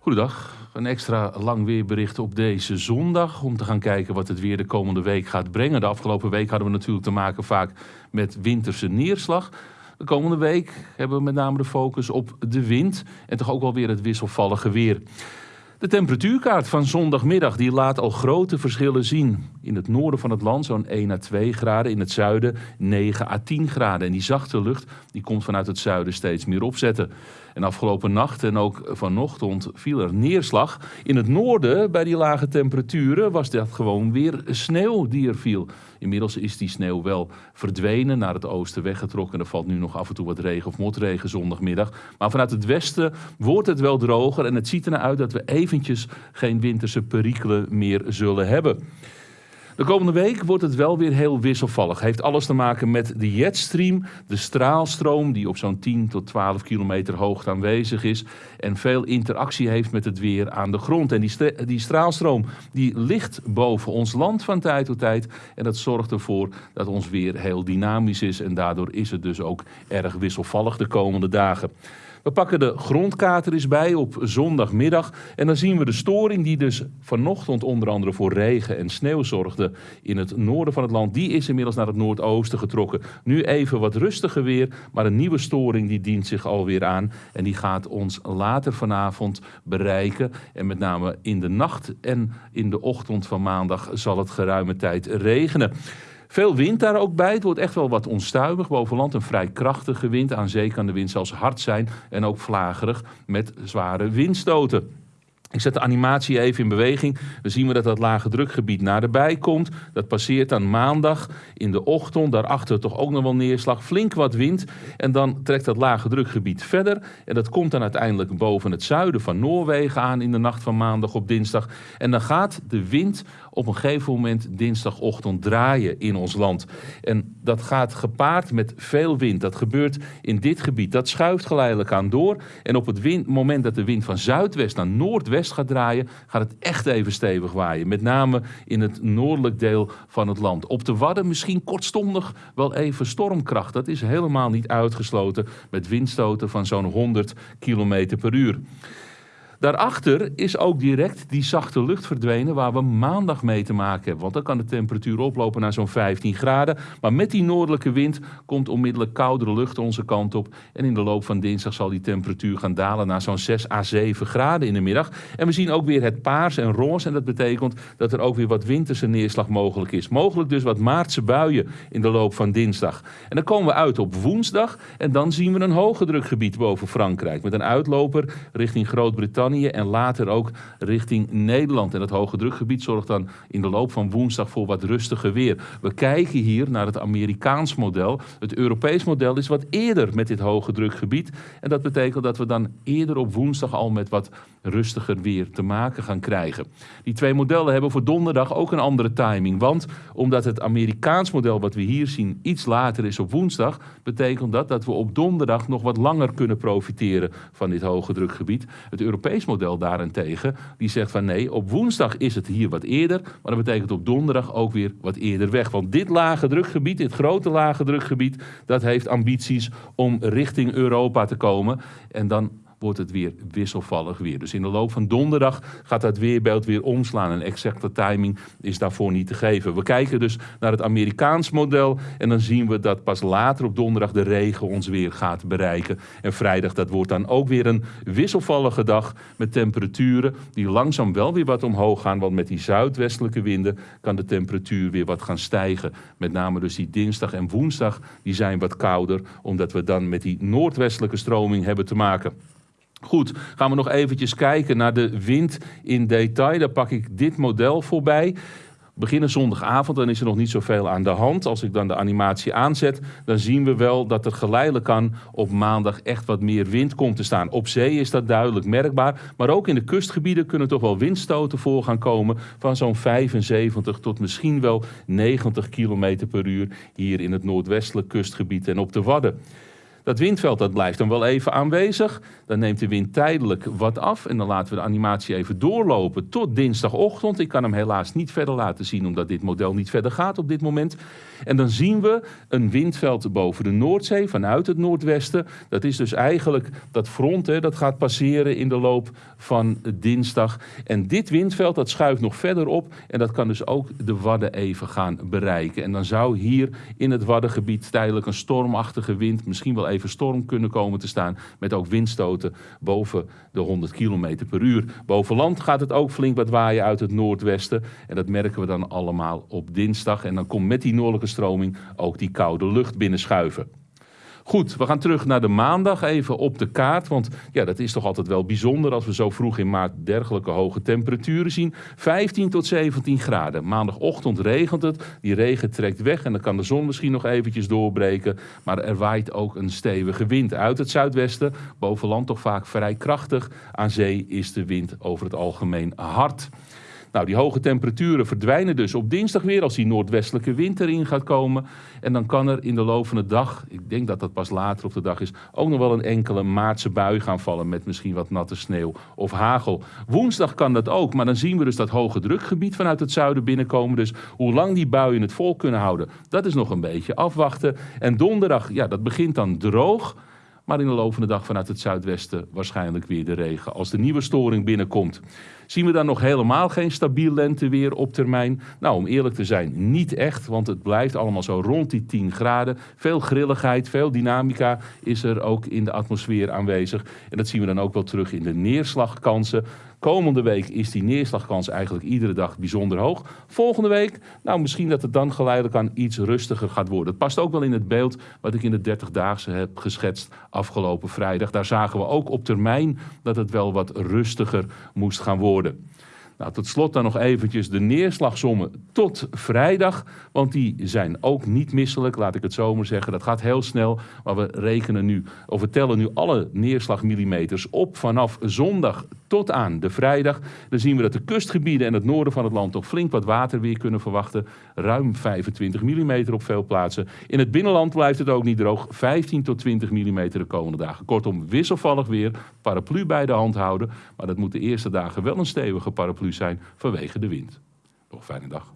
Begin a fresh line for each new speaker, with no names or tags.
Goedendag. Een extra lang weerbericht op deze zondag. Om te gaan kijken wat het weer de komende week gaat brengen. De afgelopen week hadden we natuurlijk te maken vaak met winterse neerslag. De komende week hebben we met name de focus op de wind. En toch ook wel weer het wisselvallige weer. De temperatuurkaart van zondagmiddag die laat al grote verschillen zien. In het noorden van het land zo'n 1 à 2 graden, in het zuiden 9 à 10 graden. En die zachte lucht die komt vanuit het zuiden steeds meer opzetten. En afgelopen nacht en ook vanochtend viel er neerslag. In het noorden, bij die lage temperaturen, was dat gewoon weer sneeuw die er viel. Inmiddels is die sneeuw wel verdwenen, naar het oosten weggetrokken. Er valt nu nog af en toe wat regen of motregen zondagmiddag. Maar vanuit het westen wordt het wel droger en het ziet er naar uit dat we eventjes geen winterse perikelen meer zullen hebben. De komende week wordt het wel weer heel wisselvallig. Heeft alles te maken met de jetstream, de straalstroom die op zo'n 10 tot 12 kilometer hoogte aanwezig is en veel interactie heeft met het weer aan de grond. En die, die straalstroom die ligt boven ons land van tijd tot tijd en dat zorgt ervoor dat ons weer heel dynamisch is en daardoor is het dus ook erg wisselvallig de komende dagen. We pakken de grondkaart er eens bij op zondagmiddag. En dan zien we de storing die dus vanochtend onder andere voor regen en sneeuw zorgde in het noorden van het land. Die is inmiddels naar het noordoosten getrokken. Nu even wat rustiger weer, maar een nieuwe storing die dient zich alweer aan. En die gaat ons later vanavond bereiken. En met name in de nacht en in de ochtend van maandag zal het geruime tijd regenen. Veel wind daar ook bij. Het wordt echt wel wat onstuimig. Boven land een vrij krachtige wind. Aan zee kan de wind zelfs hard zijn en ook vlagerig met zware windstoten. Ik zet de animatie even in beweging. Dan zien we dat dat lage drukgebied naderbij komt. Dat passeert dan maandag in de ochtend. Daarachter toch ook nog wel neerslag. Flink wat wind. En dan trekt dat lage drukgebied verder. En dat komt dan uiteindelijk boven het zuiden van Noorwegen aan in de nacht van maandag op dinsdag. En dan gaat de wind op een gegeven moment dinsdagochtend draaien in ons land. En dat gaat gepaard met veel wind. Dat gebeurt in dit gebied. Dat schuift geleidelijk aan door. En op het moment dat de wind van zuidwest naar noordwest gaat draaien, gaat het echt even stevig waaien. Met name in het noordelijk deel van het land. Op de Wadden misschien kortstondig wel even stormkracht. Dat is helemaal niet uitgesloten met windstoten van zo'n 100 km per uur. Daarachter is ook direct die zachte lucht verdwenen waar we maandag mee te maken hebben. Want dan kan de temperatuur oplopen naar zo'n 15 graden. Maar met die noordelijke wind komt onmiddellijk koudere lucht onze kant op. En in de loop van dinsdag zal die temperatuur gaan dalen naar zo'n 6 à 7 graden in de middag. En we zien ook weer het paars en roze. En dat betekent dat er ook weer wat winterse neerslag mogelijk is. Mogelijk dus wat maartse buien in de loop van dinsdag. En dan komen we uit op woensdag. En dan zien we een hoge drukgebied boven Frankrijk. Met een uitloper richting Groot-Brittannië en later ook richting Nederland. En het hoge drukgebied zorgt dan in de loop van woensdag voor wat rustiger weer. We kijken hier naar het Amerikaans model. Het Europees model is wat eerder met dit hoge drukgebied. En dat betekent dat we dan eerder op woensdag al met wat rustiger weer te maken gaan krijgen. Die twee modellen hebben voor donderdag ook een andere timing. Want omdat het Amerikaans model wat we hier zien iets later is op woensdag, betekent dat dat we op donderdag nog wat langer kunnen profiteren van dit hoge drukgebied. Het Europees model daarentegen, die zegt van nee, op woensdag is het hier wat eerder, maar dat betekent op donderdag ook weer wat eerder weg. Want dit lage drukgebied, dit grote lage drukgebied, dat heeft ambities om richting Europa te komen. En dan wordt het weer wisselvallig weer. Dus in de loop van donderdag gaat dat weerbeeld weer omslaan. Een exacte timing is daarvoor niet te geven. We kijken dus naar het Amerikaans model en dan zien we dat pas later op donderdag de regen ons weer gaat bereiken. En vrijdag dat wordt dan ook weer een wisselvallige dag met temperaturen die langzaam wel weer wat omhoog gaan. Want met die zuidwestelijke winden kan de temperatuur weer wat gaan stijgen. Met name dus die dinsdag en woensdag die zijn wat kouder omdat we dan met die noordwestelijke stroming hebben te maken. Goed, gaan we nog eventjes kijken naar de wind in detail. Daar pak ik dit model voorbij. Beginnen zondagavond, dan is er nog niet zoveel aan de hand. Als ik dan de animatie aanzet, dan zien we wel dat er geleidelijk aan op maandag echt wat meer wind komt te staan. Op zee is dat duidelijk merkbaar, maar ook in de kustgebieden kunnen toch wel windstoten voor gaan komen van zo'n 75 tot misschien wel 90 km per uur hier in het noordwestelijk kustgebied en op de Wadden. Dat windveld dat blijft dan wel even aanwezig. Dan neemt de wind tijdelijk wat af. En dan laten we de animatie even doorlopen tot dinsdagochtend. Ik kan hem helaas niet verder laten zien, omdat dit model niet verder gaat op dit moment. En dan zien we een windveld boven de Noordzee vanuit het noordwesten. Dat is dus eigenlijk dat front, hè, dat gaat passeren in de loop van dinsdag. En dit windveld dat schuift nog verder op. En dat kan dus ook de Wadden even gaan bereiken. En dan zou hier in het Waddengebied tijdelijk een stormachtige wind, misschien wel even storm kunnen komen te staan. Met ook windstoten boven de 100 km per uur. Boven land gaat het ook flink wat waaien uit het noordwesten. En dat merken we dan allemaal op dinsdag. En dan komt met die noordelijke stroming ook die koude lucht binnenschuiven. Goed, we gaan terug naar de maandag even op de kaart. Want ja, dat is toch altijd wel bijzonder als we zo vroeg in maart dergelijke hoge temperaturen zien. 15 tot 17 graden. Maandagochtend regent het. Die regen trekt weg en dan kan de zon misschien nog eventjes doorbreken. Maar er waait ook een stevige wind uit het zuidwesten. Boven land toch vaak vrij krachtig. Aan zee is de wind over het algemeen hard. Nou, die hoge temperaturen verdwijnen dus op dinsdag weer als die noordwestelijke wind erin gaat komen. En dan kan er in de loop van de dag, ik denk dat dat pas later op de dag is, ook nog wel een enkele maartse bui gaan vallen met misschien wat natte sneeuw of hagel. Woensdag kan dat ook, maar dan zien we dus dat hoge drukgebied vanuit het zuiden binnenkomen. Dus hoe lang die buien het vol kunnen houden, dat is nog een beetje afwachten. En donderdag, ja, dat begint dan droog. Maar in de loop van de dag vanuit het zuidwesten waarschijnlijk weer de regen. Als de nieuwe storing binnenkomt, zien we dan nog helemaal geen stabiel lenteweer op termijn. Nou, om eerlijk te zijn, niet echt, want het blijft allemaal zo rond die 10 graden. Veel grilligheid, veel dynamica is er ook in de atmosfeer aanwezig. En dat zien we dan ook wel terug in de neerslagkansen. Komende week is die neerslagkans eigenlijk iedere dag bijzonder hoog. Volgende week, nou misschien dat het dan geleidelijk aan iets rustiger gaat worden. Het past ook wel in het beeld wat ik in de 30-daagse heb geschetst afgelopen vrijdag. Daar zagen we ook op termijn dat het wel wat rustiger moest gaan worden. Nou, tot slot dan nog eventjes de neerslagsommen tot vrijdag. Want die zijn ook niet misselijk, laat ik het zo maar zeggen. Dat gaat heel snel. Maar we rekenen nu, of we tellen nu alle neerslagmillimeters op vanaf zondag tot aan de vrijdag. Dan zien we dat de kustgebieden en het noorden van het land toch flink wat water weer kunnen verwachten. Ruim 25 mm op veel plaatsen. In het binnenland blijft het ook niet droog. 15 tot 20 mm de komende dagen. Kortom, wisselvallig weer. Paraplu bij de hand houden. Maar dat moet de eerste dagen wel een stevige paraplu zijn vanwege de wind. Nog fijne dag.